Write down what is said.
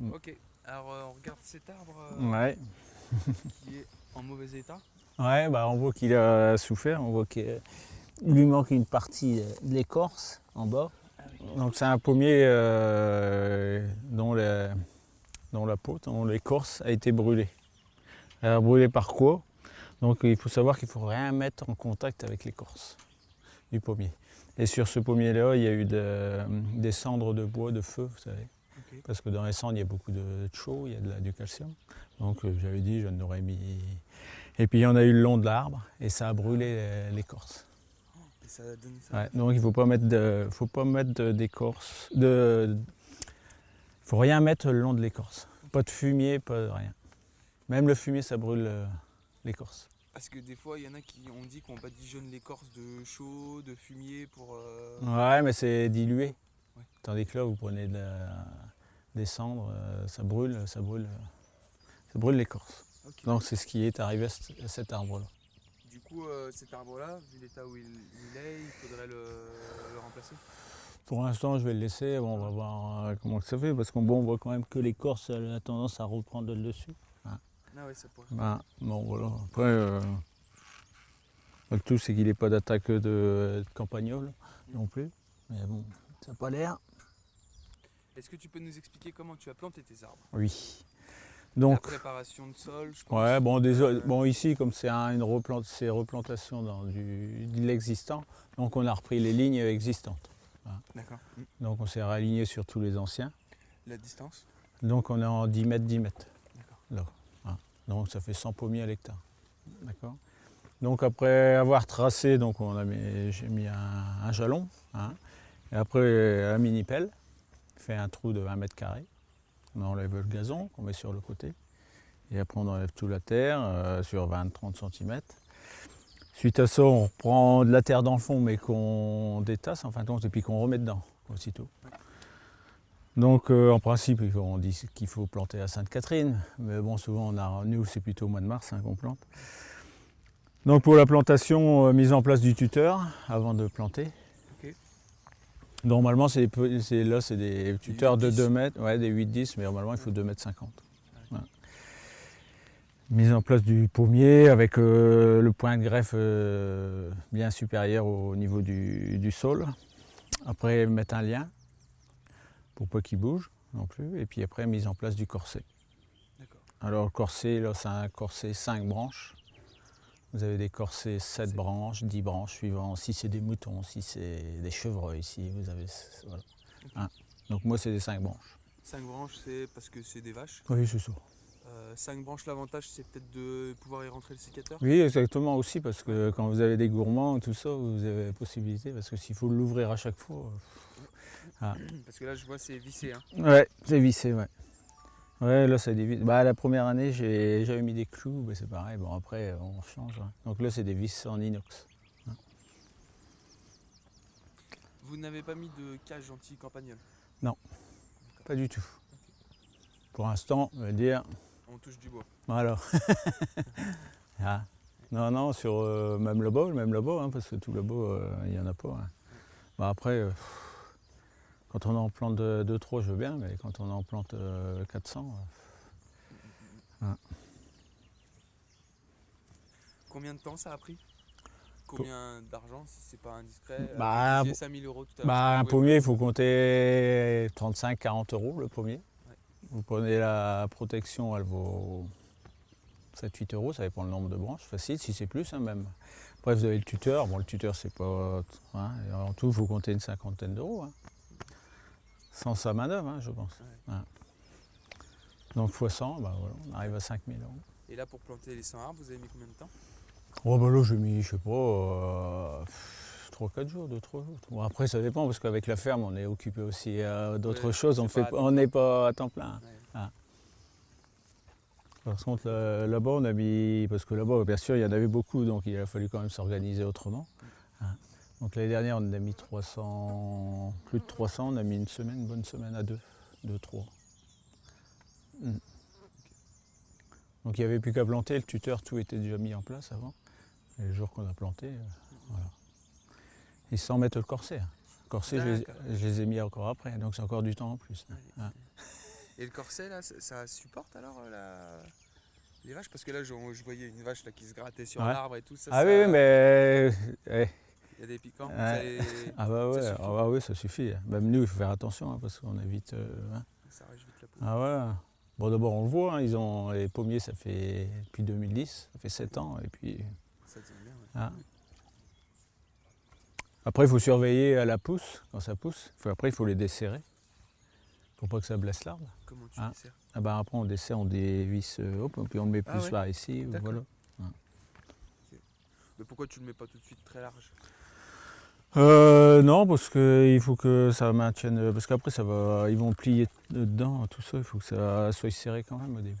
Mm. Ok, alors euh, on regarde cet arbre euh, Ouais. qui est en mauvais état. Ouais, bah on voit qu'il a souffert, on voit qu'il lui manque une partie de l'écorce en bas. Donc c'est un pommier euh, dont, la, dont la peau, dont l'écorce a été brûlée. Elle a brûlé par quoi? Donc il faut savoir qu'il ne faut rien mettre en contact avec l'écorce du pommier. Et sur ce pommier-là, il y a eu de- des cendres de bois, de feu, vous savez. Parce que dans les cendres, il y a beaucoup de, chaux, il y a de la- du calcium. Donc euh, j'avais dit, je n'aurais mis... Et puis il y en a eu le long de l'arbre et ça a brûlé l'écorce. Et ça ça. Ouais, donc il ne faut pas mettre de- faut pas mettre de- d'écorce. De, faut rien mettre le long de l'écorce. Pas de fumier, pas de rien. Même le fumier, ça brûle euh, l'écorce. Parce que des fois, il y en a qui ont dit qu'on badigeonne l'écorce de chaud, de fumier pour. euh, Ouais, mais c'est dilué. Ouais. Tandis que là, vous prenez de la- des cendres, euh, ça brûle, ça brûle, ça brûle l'écorce. Donc c'est ce qui est arrivé à cet- arbre-là. Du coup, euh, cet arbre-là, vu l'état où il, est, il faudrait le, le remplacer? Pour l'instant, je vais le laisser. Bon, on va voir euh, comment ça fait, parce qu'on bon, on voit quand même que l'écorce a tendance à reprendre le dessus. Ah ouais, ça pourrait. Ben, bon, voilà. Après, euh, le tout, c'est qu'il n'ait pas d'attaque de, de campagnol non plus. Mais bon, ça n'a pas l'air. Est-ce que tu peux nous expliquer comment tu as planté tes arbres? Oui. La Donc, préparation de sol, je pense. ouais, bon, des- Euh, bon ici, comme c'est un- une replante, c'est replantation dans du, de l'existant, donc on a repris les lignes existantes. D'accord. Mm. Donc on s'est réaligné sur tous les anciens. La distance? Donc on est en 10 mètres, 10 mètres. D'accord. Donc ça fait 100 pommiers à l'hectare. D'accord? Donc après avoir tracé, donc on a mis- j'ai mis un, un jalon. hein. Et après un mini pelle, fait un trou de 20 mètres carrés. On enlève le gazon qu'on met sur le côté. Et après on enlève toute la terre euh, sur 20-30 cm. Suite à ça, on reprend de la terre dans le fond, mais qu'on détasse en fin de compte, et puis qu'on remet dedans aussitôt. Donc euh, en principe, on dit qu'il faut planter à Sainte-Catherine, mais bon, souvent, on a, nous, c'est plutôt au mois de mars hein, qu'on plante. Donc pour la plantation, euh, mise en place du tuteur avant de planter. Normalement, c'est là, c'est des tuteurs de 8-10. 2 mètres, ouais, des 8-10, mais normalement, il faut 2 mètres 50. Ouais. Mise en place du pommier avec euh, le point de greffe euh, bien supérieur au niveau du, du sol. Après, mettre un lien pour pas qu'il bouge non plus. Et puis après, mise en place du corset. Alors, le corset, là, c'est un corset 5 branches. Vous avez des corsets 7 Sept. branches, 10 branches, suivant si c'est des moutons, si c'est des chevreuils, si vous avez. Voilà. Hein. Donc, moi, c'est des 5 branches. 5 branches, c'est parce que c'est des vaches? Oui, c'est ça. 5 branches, l'avantage, c'est peut-être de pouvoir y rentrer le sécateur? Oui, exactement aussi, parce que quand vous avez des gourmands tout ça, vous avez la possibilité, parce que s'il faut l'ouvrir à chaque fois. Parce que là, je vois, c'est vissé. Hein. euh, Ouais, c'est vissé, ouais. Ouais, là, c'est des vis. Bah, la première année, j'ai- j'avais mis des clous, mais c'est pareil. Bon, après, on change. hein. Donc là, c'est des vis en inox. Vous n'avez pas mis de cage anti-campagnol. Pas du tout. Pour l'instant, on va dire, On touche du bois. voilà. Ah. Non, non, sur euh, même là-bas, même là-bas, hein, parce que tout là-bas, euh, il n'y en a pas. hein. Bah, après, euh, quand on en plante 2-3, je veux bien, mais quand on en plante euh, 400, euh, Combien de temps ça a pris? Combien d'argent, si c'est pas indiscret Bah, J'ai 5000 euros tout à l'heure. Bah, un pommier, il faut compter 35-40 euros le pommier. Ouais. Vous prenez la protection, elle vaut 7-8 euros, ça dépend le nombre de branches, facile, si c'est plus hein, même. Après, vous avez le tuteur. Bon, le tuteur, c'est pas. hein, en tout, il faut compter une cinquantaine d'euros. hein. Sans sa main-d'œuvre, hein, je pense. Ouais. Ouais. Donc, fois 100, bah, voilà, on arrive à 5000 euros. Et là, pour planter les 100 arbres, vous avez mis combien de temps? Oh bah là j'ai mis, je sais pas, euh, 3-4 jours, 2-3 jours. Bon après ça dépend parce qu'avec la ferme on est occupé aussi à d'autres Ouais, choses, on n'est pas à temps plein. Ouais. Par contre là- là-bas on a mis, parce que là-bas bien sûr il y en avait beaucoup donc il a fallu quand même s'organiser autrement. Hein. Donc l'année dernière on en a mis 300, plus de 300, on a mis une semaine, une bonne semaine à deux, deux, trois. Mm. Donc il n'y avait plus qu'à planter, le tuteur, tout était déjà mis en place avant. Et le jour qu'on a planté, euh, voilà. Et sans mettre le corset. Le corset, je les, D'accord. je les ai mis encore après, donc c'est encore du temps en plus. Hein. Et le corset là, ça, supporte alors euh, la... les vaches? Parce que là, je, je voyais une vache là, qui se grattait sur Ouais. l'arbre et tout ça. Ah ça- oui, oui, mais... eh, Il y a des piquants. Ouais. vous allez- Ah bah ouais, Ça ah bah oui, ça suffit. Même nous, il faut faire attention hein, parce qu'on évite... euh, hein. Ça arrache vite la peau. Ah ouais. Bon d'abord on le voit, hein, ils ont les pommiers ça fait depuis 2010, ça fait 7 ans et puis Ça tient bien. ouais. ah. après il faut surveiller à la pousse quand ça pousse. Faut- après il faut les desserrer pour pas que ça blesse l'arbre. Comment tu Ah. les sers Ah bah après on dessert, on dévisse, euh, hop, puis on le met Ah plus ouais. par ici, voilà. Mais pourquoi tu le mets pas tout de suite très large? Euh, non parce que il faut que ça maintienne, parce qu'après ça va, ils vont plier dedans, tout ça, il faut que ça soit serré quand même au début.